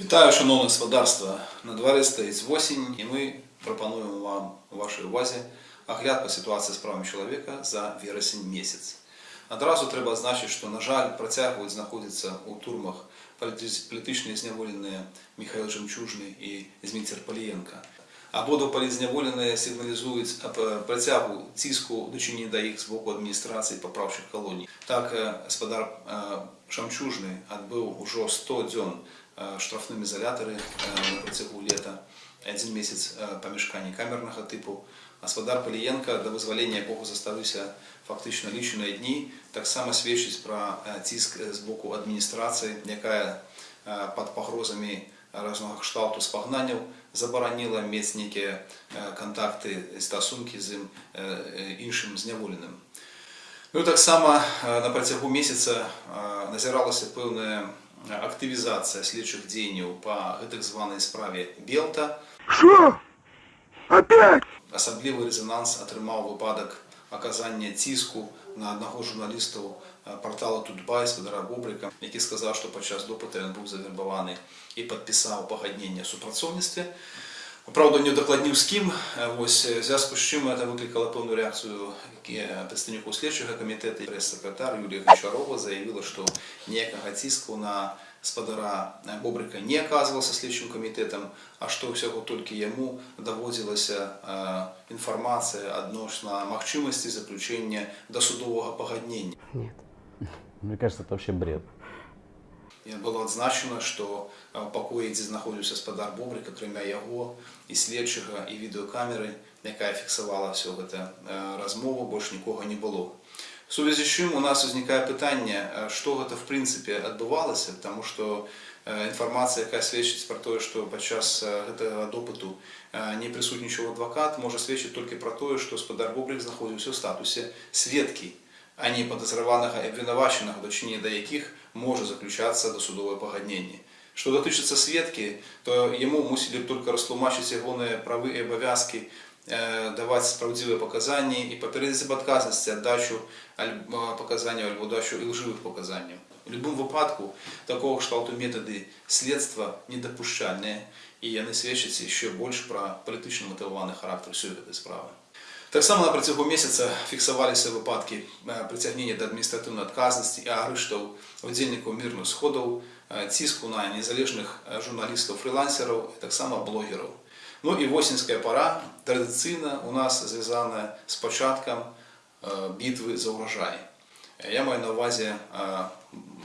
Вітаю, шановне господарство. На дворі стоїть осінь, і ми пропонуємо вам у вашій увазі огляд по ситуації з правами чоловіка за вересень місяць. Одразу треба зазначити, що, на жаль, протягують знаходитися у турмах політич- політичні зневолені Михайло Жемчужний і Зміцер Полієнка. Обидва політзневолені сигналізують об притягу тиску дочинення до їх з боку адміністрації поправчих колоній. Так, е, господар е, Шамчужний відбив уже 100 днів е, штрафним ізоляторі е, на протягу літа, один місяць е, помешкання камерного типу. Господар Полієнка до визволення якого заставився фактично лічені дні, так само свідчить про е, тиск з боку адміністрації, яка е, під погрозами різного кшталту спагнанів заборонила мати які е, контакти, стосунки з е, іншим зневоленим. Ну, так само е, на протягу місяця е, назиралася певна активізація слідчих дій по так званій справі Белта. Что? Опять? Особливий резонанс отримав випадок оказання тиску на одного з журналістів е, порталу Тутбай Федора Бобрика, який сказав, що під час допиту він був завербований і підписав погоднення супрацовництві. Правда, не докладнів з ким, Е, ось в зв'язку з чим це викликало певну реакцію е, представнику слідчого комітету. Прес-секретар Юлія Гончарова заявила, що ніякого тиску на господара Бобрика не оказывался слідчим комітетом, а що всього тільки йому доводилася е, інформація відносно можливості заключення досудового погоднення. Нет. Мне кажется, это вообще бред. І було відзначено, що е, в покої, де знаходився господар Бобрика, крім його, і слідчого, і відеокамери, яка фіксувала всю цю е, розмову, більше нікого не було. В сувязі з чим у нас виникає питання, е, що це в принципі відбувалося, тому що е, інформація, яка свідчить про те, що під час е, цього допиту е, не присутнічав адвокат, може свідчити тільки про те, що господар Бобрик знаходився в статусі свідки, а не подозреваного і обвинуваченого, до чинення до яких може заключатися досудове погоднення. Що дотичиться свідки, то йому мусили б тільки розтлумачити його прави і обов'язки, е, давати справедливі показання і попередити об відказності віддачу аль- показань або дачу лживих показань. У будь-якому випадку такого кшталту методи слідства недопущальні, і вони свідчать ще більше про політично мотивований характер всієї цієї справи. Так само на протягу місяця фіксувалися випадки е, притягнення до адміністративної відказності і арештів удільників мирних сходів, е, тиску на незалежних е, журналістів, фрілансерів і так само блогерів. Ну і осінська пора традиційно у нас зв'язана з початком е, битви за урожай. Е, Я маю на увазі е,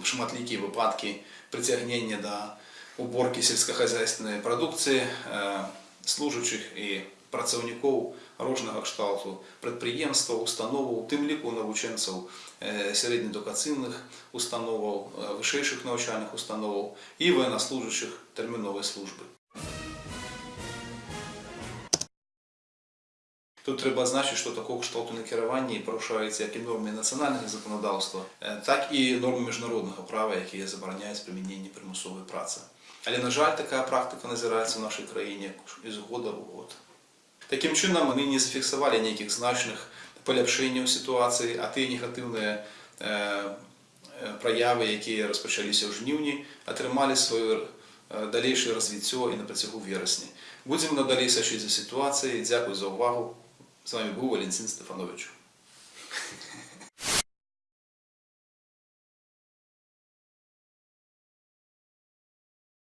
шматлікі випадки притягнення до уборки сільськохозяйственної продукції е, служащих і працівників рожного кшталту підприємства, установ, тим ліку навченців е, середньоедукаційних установ, е, вищих навчальних установ і воєннослужащих термінової служби. Тут треба значити, що такого кшталту на керуванні порушаються як і норми національного законодавства, е, так і норми міжнародного права, які забороняють примінення примусової праці. Але, на жаль, така практика назирається в нашій країні із года в год. Таким чином, вони не зафіксували ніяких значних поліпшень у ситуації, а ті негативні е, е, прояви, які розпочалися в жнивні, отримали своє е, дальніше розвиття і на протягу вересня. Будемо надалі слідити за ситуацією. Дякую за увагу. З вами був Валентин Стефанович.